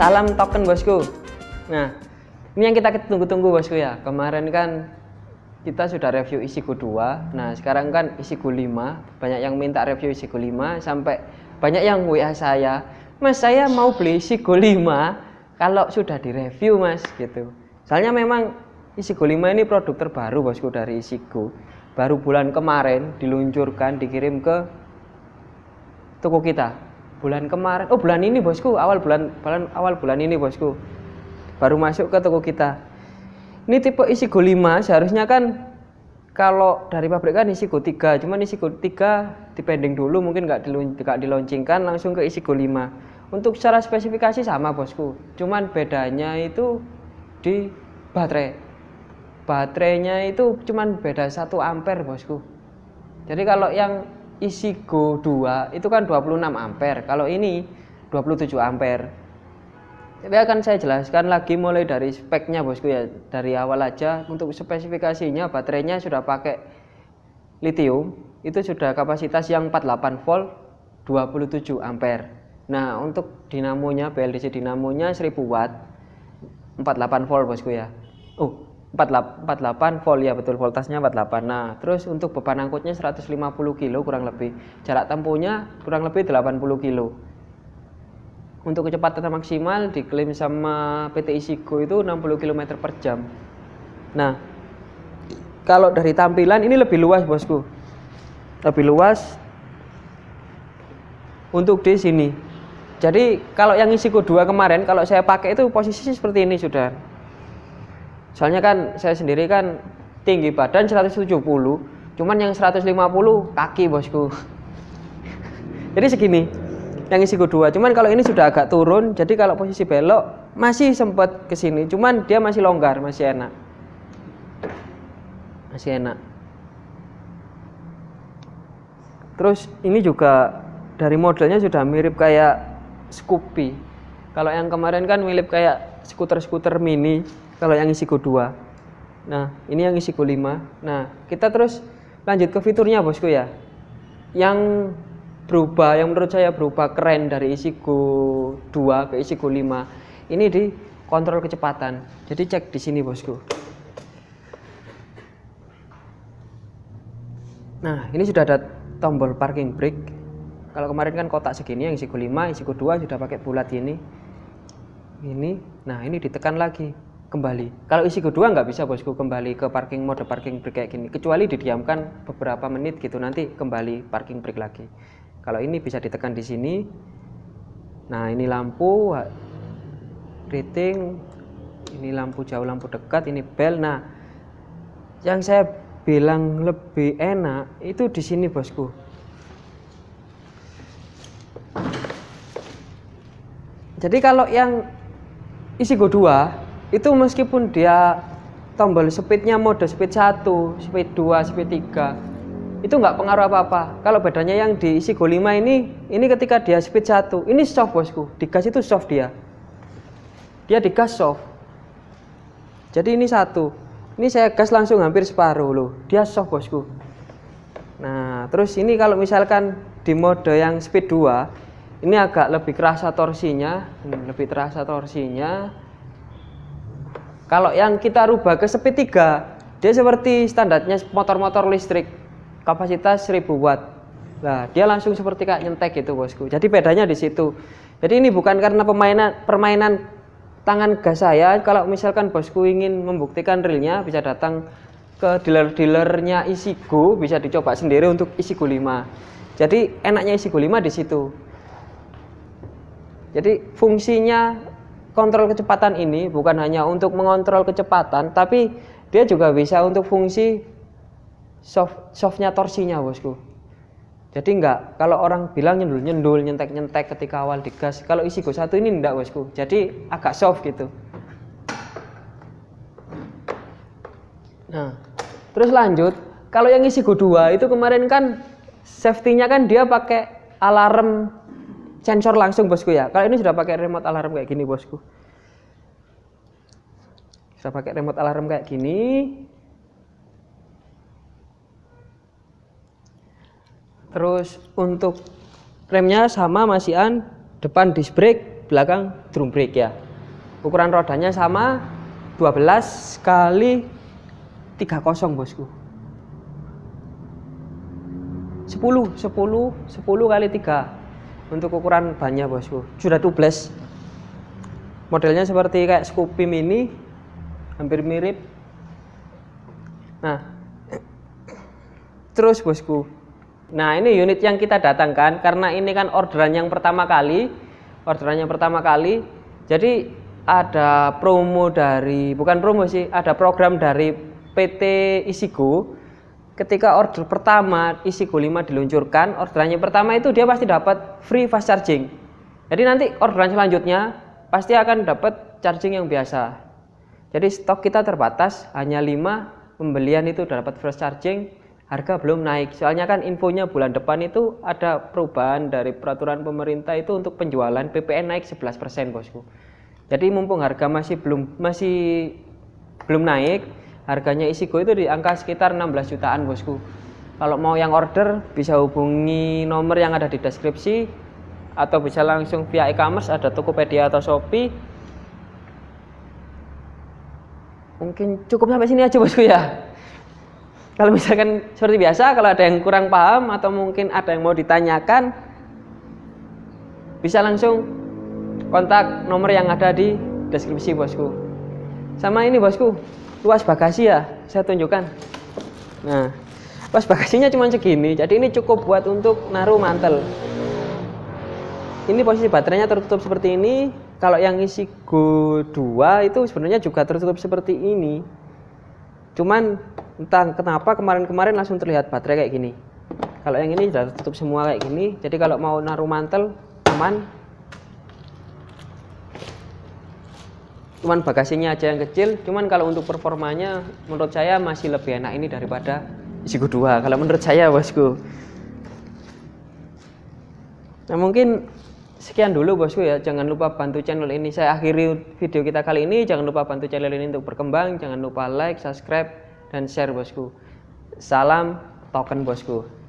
salam token bosku. Nah ini yang kita tunggu-tunggu bosku ya. Kemarin kan kita sudah review isi Go 2 nah sekarang kan isi Go 5 banyak yang minta review isi Go 5 sampai banyak yang WA saya mas saya mau beli isi Go 5 kalau sudah direview mas gitu. Soalnya memang isi Go 5 ini produk terbaru bosku dari isi Go baru bulan kemarin diluncurkan dikirim ke toko kita bulan kemarin oh bulan ini bosku. Awal bulan, bulan awal bulan ini bosku. Baru masuk ke toko kita. Ini tipe isi Go 5 seharusnya kan kalau dari pabrik kan isi Go 3 cuman isi Go 3 dipending dulu mungkin nggak diluncingkan langsung ke isi Go 5 untuk secara spesifikasi sama bosku. Cuman bedanya itu di baterai. Baterainya itu cuman beda 1 ampere bosku. Jadi kalau yang isi Go 2 itu kan 26 ampere. Kalau ini 27 ampere. Tapi akan saya jelaskan lagi mulai dari speknya bosku ya. Dari awal aja untuk spesifikasinya baterainya sudah pakai lithium itu sudah kapasitas yang 48 volt 27 ampere. Nah untuk dinamonya BLDC dinamonya 1000 watt 48 volt bosku ya. Oh 48 volt ya betul voltasnya 48 nah terus untuk beban angkutnya 150 kilo kurang lebih. Jarak tempuhnya kurang lebih 80 kilo. Untuk kecepatan maksimal diklaim sama PT Isigo itu 60 km per jam. Nah kalau dari tampilan ini lebih luas bosku. Lebih luas untuk di sini. Jadi kalau yang Isigo 2 kemarin kalau saya pakai itu posisi seperti ini sudah soalnya kan saya sendiri kan tinggi badan 170 cuman yang 150 kaki bosku. Jadi segini yang isi kedua. Cuman kalau ini sudah agak turun jadi kalau posisi belok masih sempat ke sini cuman dia masih longgar masih enak. Masih enak. Terus ini juga dari modelnya sudah mirip kayak Scoopy. Kalau yang kemarin kan mirip kayak skuter-skuter mini kalau yang isi Go 2 nah ini yang isi Go 5 nah kita terus lanjut ke fiturnya bosku ya. Yang berubah yang menurut saya berubah keren dari isi Go 2 ke isi Go 5 ini di kontrol kecepatan. Jadi cek di sini bosku. Nah ini sudah ada tombol parking brake. Kalau kemarin kan kotak segini yang isi Go 5 isi Go 2 sudah pakai bulat ini ini nah ini ditekan lagi kembali. Kalau isi 2 nggak bisa bosku kembali ke parking mode parking brake kayak gini. Kecuali didiamkan beberapa menit gitu nanti kembali parking brake lagi. Kalau ini bisa ditekan di sini nah ini lampu rating ini lampu jauh lampu dekat ini bel. Nah yang saya bilang lebih enak itu di sini bosku. Jadi kalau yang isi go 2 itu meskipun dia tombol speednya mode speed 1 speed 2 speed 3 itu nggak pengaruh apa-apa. Kalau bedanya yang di isi Go 5 ini ini ketika dia speed 1 ini soft bosku. Di gas itu soft dia. Dia di gas soft. Jadi ini satu. Ini saya gas langsung hampir separuh loh. Dia soft bosku. Nah terus ini kalau misalkan di mode yang speed 2 ini agak lebih kerasa torsinya hmm, lebih terasa torsinya kalau yang kita rubah ke speed 3 dia seperti standarnya motor-motor listrik kapasitas 1000 watt. Nah, dia langsung seperti kayak nyentek gitu, Bosku. Jadi bedanya di situ. Jadi ini bukan karena permainan permainan tangan gas saya. Kalau misalkan Bosku ingin membuktikan realnya bisa datang ke dealer-dealernya Isigo, bisa dicoba sendiri untuk Isigo 5. Jadi enaknya Isigo 5 di situ. Jadi fungsinya kontrol kecepatan ini bukan hanya untuk mengontrol kecepatan, tapi dia juga bisa untuk fungsi soft softnya torsinya bosku. Jadi enggak kalau orang bilang nyendul nyendul nyentek nyentek ketika awal digas kalau isi go satu ini enggak bosku. Jadi agak soft gitu. Nah terus lanjut. Kalau yang isi go 2 itu kemarin kan safety-nya kan dia pakai alarm sensor langsung bosku ya. Kalau ini sudah pakai remote alarm kayak gini bosku. Sudah pakai remote alarm kayak gini. Terus untuk remnya sama masihan depan disc brake belakang drum brake ya. Ukuran rodanya sama 12 kali 30 bosku. 10 10 10 kali 3 untuk ukuran bannya bosku sudah tubeless. Modelnya seperti kayak Scoopy mini hampir mirip. Nah. Terus bosku nah ini unit yang kita datangkan karena ini kan orderan yang pertama kali. Orderan yang pertama kali. Jadi ada promo dari bukan promo sih ada program dari PT Isigo ketika order pertama Isigo 5 diluncurkan orderannya pertama itu dia pasti dapat free fast charging. Jadi nanti orderan selanjutnya pasti akan dapat charging yang biasa. Jadi stok kita terbatas hanya 5 pembelian itu dapat fast charging harga belum naik. Soalnya kan infonya bulan depan itu ada perubahan dari peraturan pemerintah itu untuk penjualan PPN naik 11% bosku. Jadi mumpung harga masih belum masih belum naik, harganya isi go itu di angka sekitar 16 jutaan bosku. Kalau mau yang order bisa hubungi nomor yang ada di deskripsi atau bisa langsung via e-commerce ada Tokopedia atau Shopee. Mungkin cukup sampai sini aja bosku ya. Kalau misalkan seperti biasa, kalau ada yang kurang paham atau mungkin ada yang mau ditanyakan, bisa langsung kontak nomor yang ada di deskripsi bosku sama ini bosku luas bagasi ya saya tunjukkan. Nah luas bagasinya cuma segini jadi ini cukup buat untuk naruh mantel. Ini posisi baterainya tertutup seperti ini. Kalau yang isi Go 2 itu sebenarnya juga tertutup seperti ini. Cuman entah kenapa kemarin-kemarin langsung terlihat baterai kayak gini. Kalau yang ini sudah tertutup semua kayak gini. Jadi kalau mau naruh mantel aman cuman bagasinya aja yang kecil cuman kalau untuk performanya menurut saya masih lebih enak ini daripada Isigo 2 kalau menurut saya bosku. Nah mungkin sekian dulu bosku ya. Jangan lupa bantu channel ini. Saya akhiri video kita kali ini. Jangan lupa bantu channel ini untuk berkembang. Jangan lupa like subscribe dan share bosku. Salam token bosku